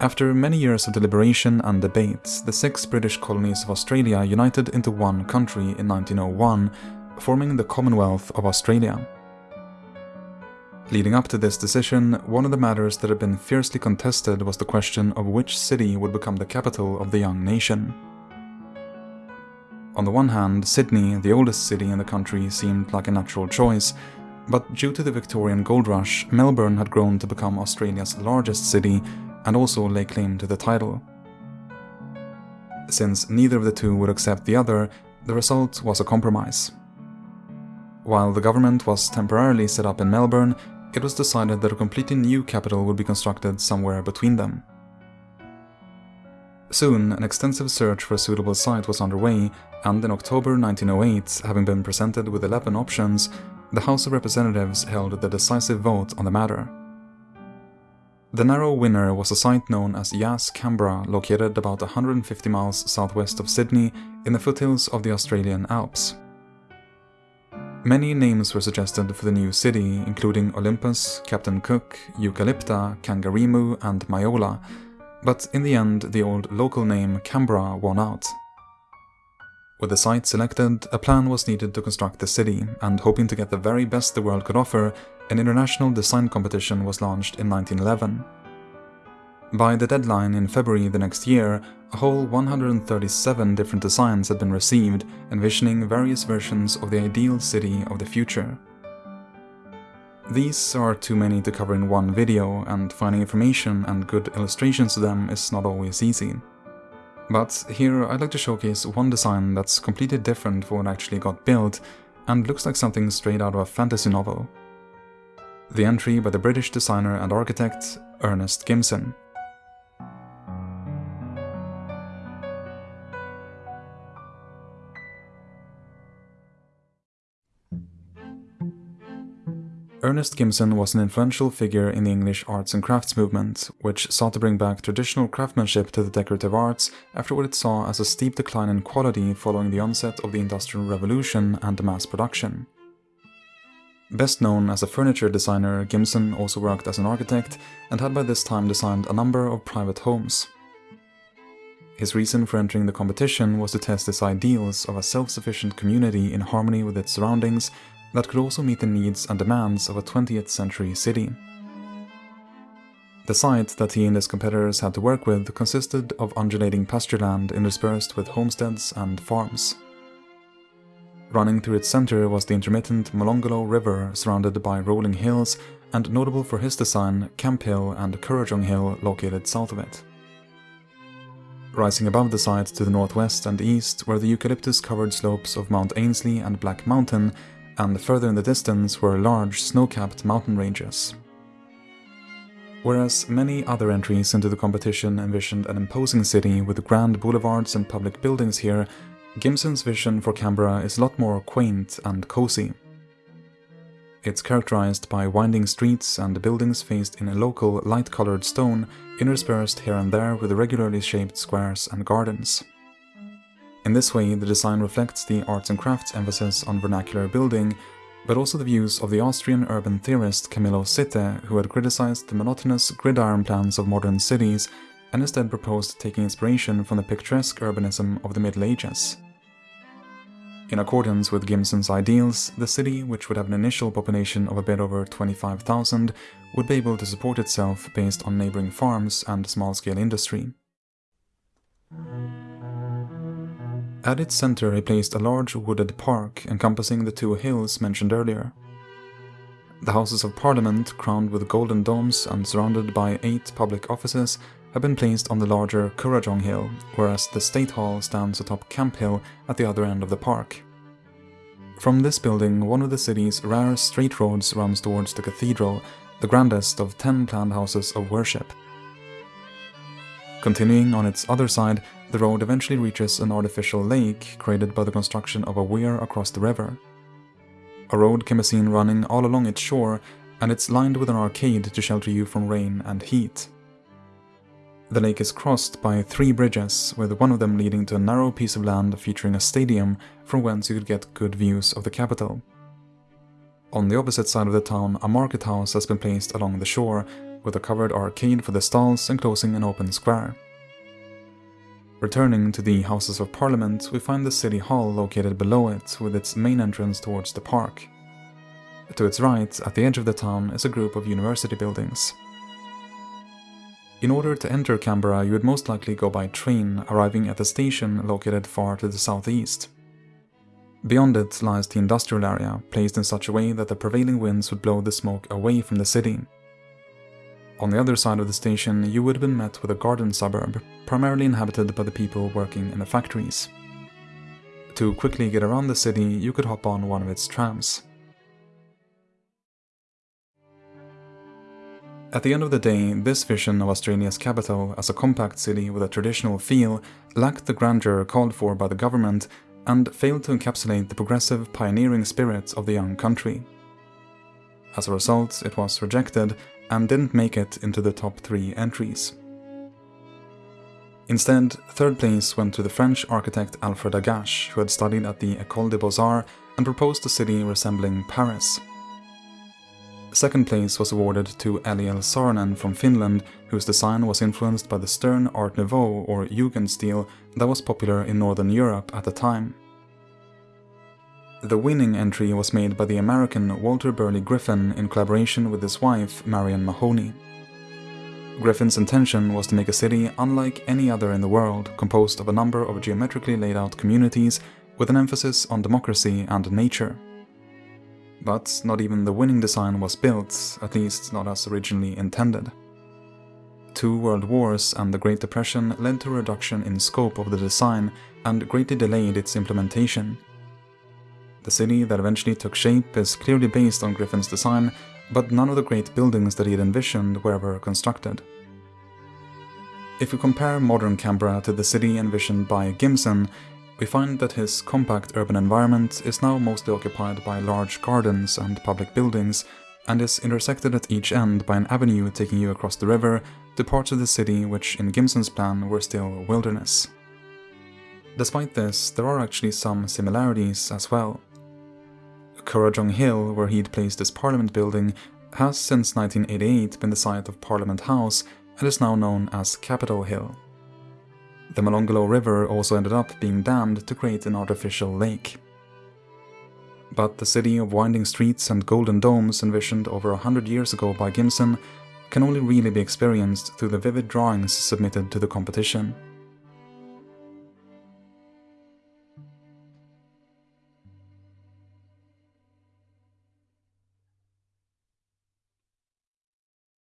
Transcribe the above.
After many years of deliberation and debates, the six British colonies of Australia united into one country in 1901, forming the Commonwealth of Australia. Leading up to this decision, one of the matters that had been fiercely contested was the question of which city would become the capital of the young nation. On the one hand, Sydney, the oldest city in the country, seemed like a natural choice, but due to the Victorian gold rush, Melbourne had grown to become Australia's largest city and also lay claim to the title. Since neither of the two would accept the other, the result was a compromise. While the government was temporarily set up in Melbourne, it was decided that a completely new capital would be constructed somewhere between them. Soon, an extensive search for a suitable site was underway, and in October 1908, having been presented with 11 options, the House of Representatives held the decisive vote on the matter. The narrow winner was a site known as Yass Canberra, located about 150 miles southwest of Sydney in the foothills of the Australian Alps. Many names were suggested for the new city, including Olympus, Captain Cook, Eucalypta, Kangaroo, and Myola, but in the end the old local name Canberra won out. With the site selected, a plan was needed to construct the city, and hoping to get the very best the world could offer, an international design competition was launched in 1911. By the deadline in February the next year, a whole 137 different designs had been received, envisioning various versions of the ideal city of the future. These are too many to cover in one video, and finding information and good illustrations to them is not always easy. But here I'd like to showcase one design that's completely different from what actually got built, and looks like something straight out of a fantasy novel. The entry by the British designer and architect Ernest Gimson. Ernest Gimson was an influential figure in the English arts and crafts movement, which sought to bring back traditional craftsmanship to the decorative arts after what it saw as a steep decline in quality following the onset of the Industrial Revolution and mass production. Best known as a furniture designer, Gimson also worked as an architect and had by this time designed a number of private homes. His reason for entering the competition was to test his ideals of a self-sufficient community in harmony with its surroundings that could also meet the needs and demands of a 20th century city. The site that he and his competitors had to work with consisted of undulating pasture land interspersed with homesteads and farms. Running through its center was the intermittent Molonglo River surrounded by rolling hills and notable for his design Camp Hill and Kurrajong Hill located south of it. Rising above the site to the northwest and east were the eucalyptus-covered slopes of Mount Ainslie and Black Mountain and further in the distance were large snow-capped mountain ranges. Whereas many other entries into the competition envisioned an imposing city with grand boulevards and public buildings here, Gimson's vision for Canberra is a lot more quaint and cozy. It's characterized by winding streets and buildings faced in a local light-colored stone interspersed here and there with irregularly shaped squares and gardens. In this way, the design reflects the arts and crafts emphasis on vernacular building, but also the views of the Austrian urban theorist Camillo Sitte, who had criticized the monotonous gridiron plans of modern cities and instead proposed taking inspiration from the picturesque urbanism of the Middle Ages. In accordance with Gimson's ideals, the city, which would have an initial population of a bit over 25,000, would be able to support itself based on neighboring farms and small-scale industry. At its center he placed a large wooded park encompassing the two hills mentioned earlier. The Houses of Parliament, crowned with golden domes and surrounded by eight public offices, have been placed on the larger Kurrajong Hill, whereas the State Hall stands atop Camp Hill at the other end of the park. From this building, one of the city's rare straight roads runs towards the cathedral, the grandest of ten planned houses of worship. Continuing on its other side, the road eventually reaches an artificial lake created by the construction of a weir across the river. A road can be seen running all along its shore, and it's lined with an arcade to shelter you from rain and heat. The lake is crossed by three bridges, with one of them leading to a narrow piece of land featuring a stadium from whence you could get good views of the capital. On the opposite side of the town, a market house has been placed along the shore, with a covered arcade for the stalls enclosing an open square. Returning to the Houses of Parliament, we find the City Hall located below it with its main entrance towards the park. To its right, at the edge of the town, is a group of university buildings. In order to enter Canberra, you would most likely go by train, arriving at a station located far to the southeast. Beyond it lies the industrial area, placed in such a way that the prevailing winds would blow the smoke away from the city. On the other side of the station, you would have been met with a garden suburb, primarily inhabited by the people working in the factories. To quickly get around the city, you could hop on one of its trams. At the end of the day, this vision of Australia's capital as a compact city with a traditional feel lacked the grandeur called for by the government and failed to encapsulate the progressive, pioneering spirit of the young country. As a result, it was rejected and didn't make it into the top three entries. Instead, third place went to the French architect Alfred Agache, who had studied at the École des Beaux-Arts and proposed a city resembling Paris. Second place was awarded to Eliel Saarinen from Finland, whose design was influenced by the stern Art Nouveau or Jugendstil that was popular in Northern Europe at the time. The winning entry was made by the American Walter Burley Griffin in collaboration with his wife Marion Mahony. Griffin's intention was to make a city unlike any other in the world, composed of a number of geometrically laid out communities with an emphasis on democracy and nature. But not even the winning design was built, at least not as originally intended. Two world wars and the Great Depression led to a reduction in scope of the design and greatly delayed its implementation. The city that eventually took shape is clearly based on Griffin's design, but none of the great buildings that he had envisioned were ever constructed. If we compare modern Canberra to the city envisioned by Gimson, we find that his compact urban environment is now mostly occupied by large gardens and public buildings, and is intersected at each end by an avenue taking you across the river to parts of the city which in Gimson's plan were still wilderness. Despite this, there are actually some similarities as well. Kurrajong Hill, where he'd placed his parliament building, has since 1988 been the site of Parliament House and is now known as Capitol Hill. The Molonglo River also ended up being dammed to create an artificial lake. But the city of winding streets and golden domes envisioned over a hundred years ago by Gimson can only really be experienced through the vivid drawings submitted to the competition.